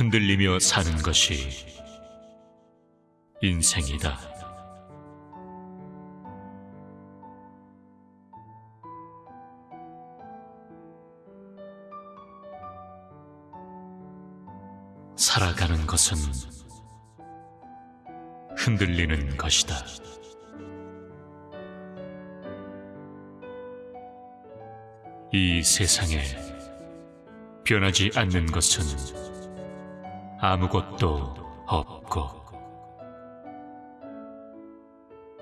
흔들리며 사는 것이 인생이다. 살아가는 것은 흔들리는 것이다. 이 세상에 변하지 않는 것은 아무것도 없고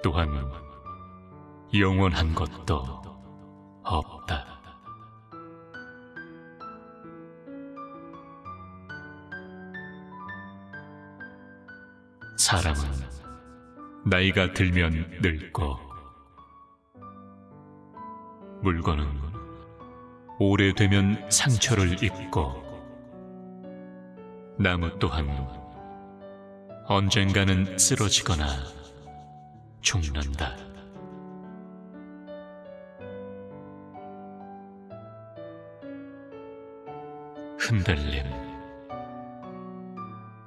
또한 영원한 것도 없다. 사람은 나이가 들면 늙고 물건은 오래되면 상처를 입고 나무 또한 언젠가는 쓰러지거나 죽는다. 흔들림.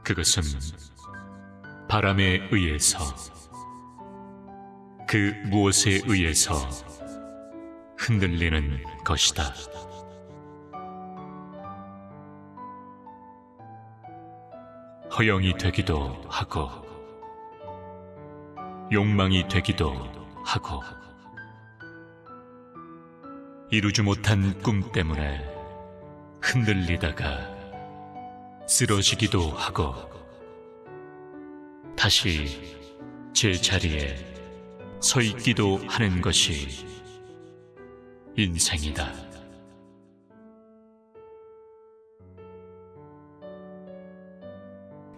그것은 바람에 의해서 그 무엇에 의해서 흔들리는 것이다. 허영이 되기도 하고 욕망이 되기도 하고 이루지 못한 꿈 때문에 흔들리다가 쓰러지기도 하고 다시 제 자리에 서 있기도 하는 것이 인생이다.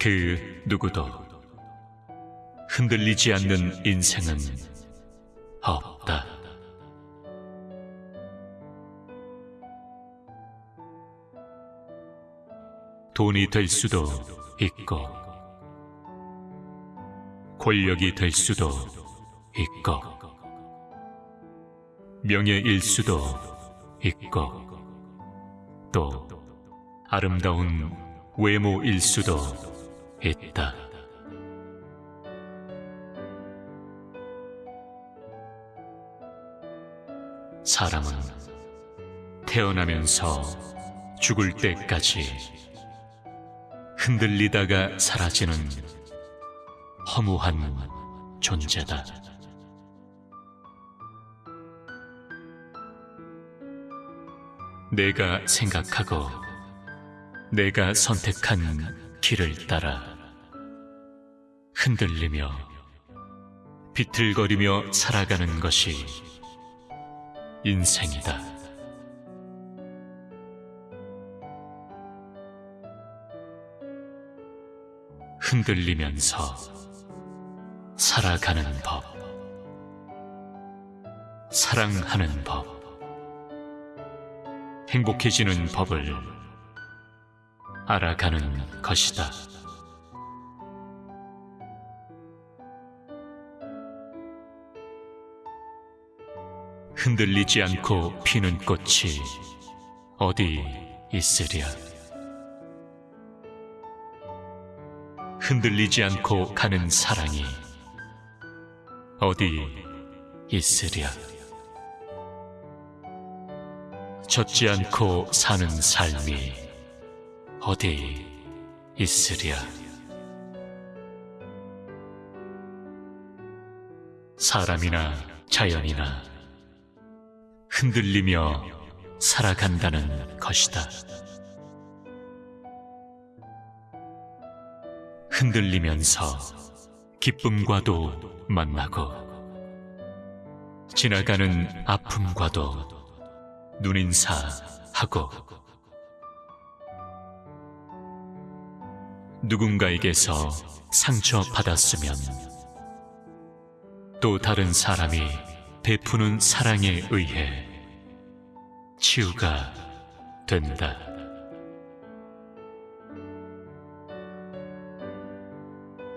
그 누구도 흔들리지 않는 인생은 없다. 돈이 될 수도 있고, 권력이 될 수도 있고, 명예일 수도 있고, 또 아름다운 외모일 수도 있다. 사람은 태어나면서 죽을 때까지 흔들리다가 사라지는 허무한 존재다. 내가 생각하고 내가 선택한 길을 따라 흔들리며 비틀거리며 살아가는 것이 인생이다. 흔들리면서 살아가는 법, 사랑하는 법, 행복해지는 법을 알아가는 것이다. 흔들리지 않고 피는 꽃이 어디 있으랴. 흔들리지 않고 가는 사랑이 어디 있으랴. 젖지 않고 사는 삶이 어디 있으랴. 사람이나 자연이나 흔들리며 살아간다는 것이다. 흔들리면서 기쁨과도 만나고 지나가는 아픔과도 눈인사하고 누군가에게서 상처받았으면 또 다른 사람이 베푸는 사랑에 의해 치유가 된다.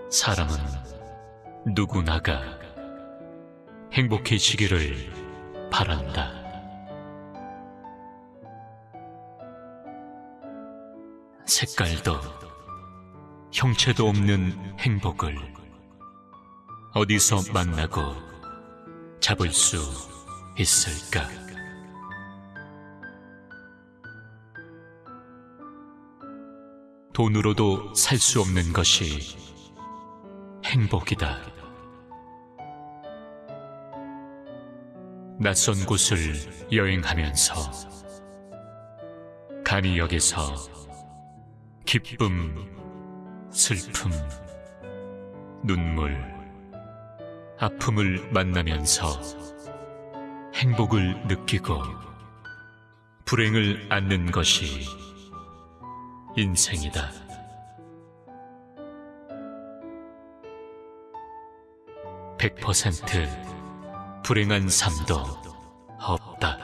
사람은 누구나가 행복해지기를 바란다. 색깔도 형체도 없는 행복을 어디서 만나고 잡을 수 있을까? 돈으로도 살 수 없는 것이 행복이다. 낯선 곳을 여행하면서 간이 여기서 기쁨, 슬픔, 눈물, 아픔을 만나면서 행복을 느끼고 불행을 안는 것이 인생이다. 백 퍼센트 불행한 삶도 없다.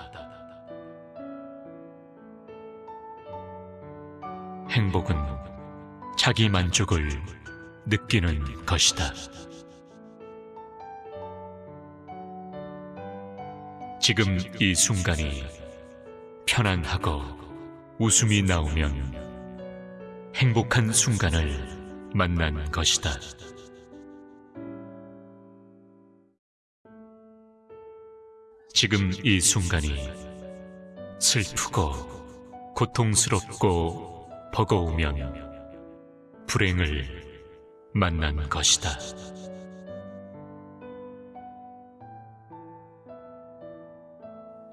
행복은 자기 만족을 느끼는 것이다. 지금 이 순간이 편안하고 웃음이 나오면 행복한 순간을 만난 것이다. 지금 이 순간이 슬프고 고통스럽고 버거우면 불행을 만난 것이다.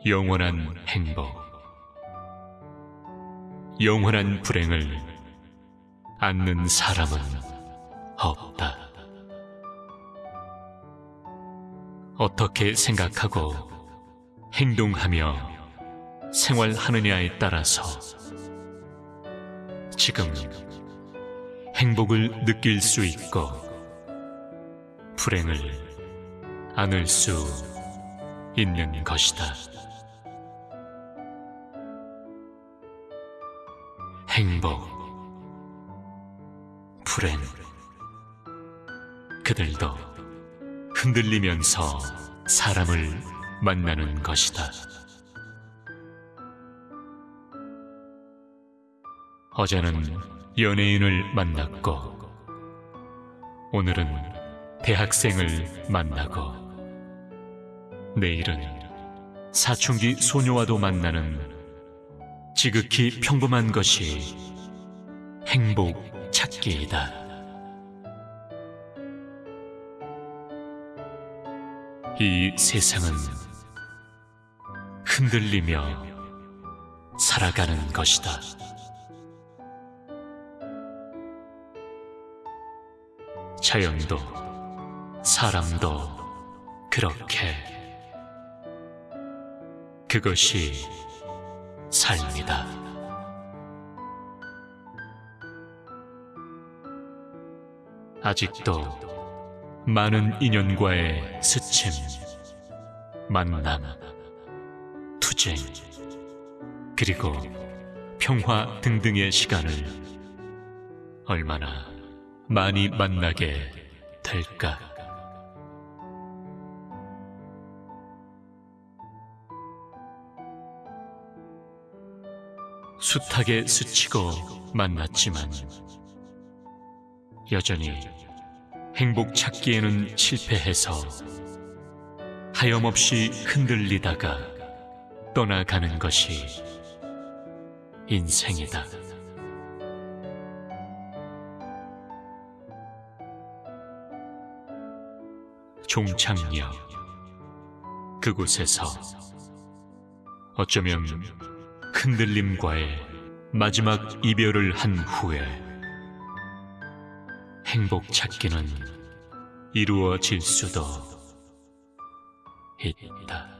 영원한 행복, 영원한 불행을 않는 사람은 없다. 어떻게 생각하고 행동하며 생활하느냐에 따라서 지금 행복을 느낄 수 있고 불행을 안을 수 있는 것이다. 행복, 불행, 그들도 흔들리면서 사람을 만나는 것이다. 어제는 연예인을 만났고, 오늘은 대학생을 만나고, 내일은 사춘기 소녀와도 만나는 지극히 평범한 것이 행복 찾기이다. 이 세상은 흔들리며 살아가는 것이다. 자연도 사람도 그렇게 그것이 삶이다. 아직도 많은 인연과의 스침, 만남, 투쟁, 그리고 평화 등등의 시간을 얼마나 많이 만나게 될까? 숱하게 스치고 만났지만 여전히 행복 찾기에는 실패해서 하염없이 흔들리다가 떠나가는 것이 인생이다. 종착역 그곳에서 어쩌면 흔들림과의 마지막 이별을 한 후에 행복 찾기는 이루어질 수도 있다.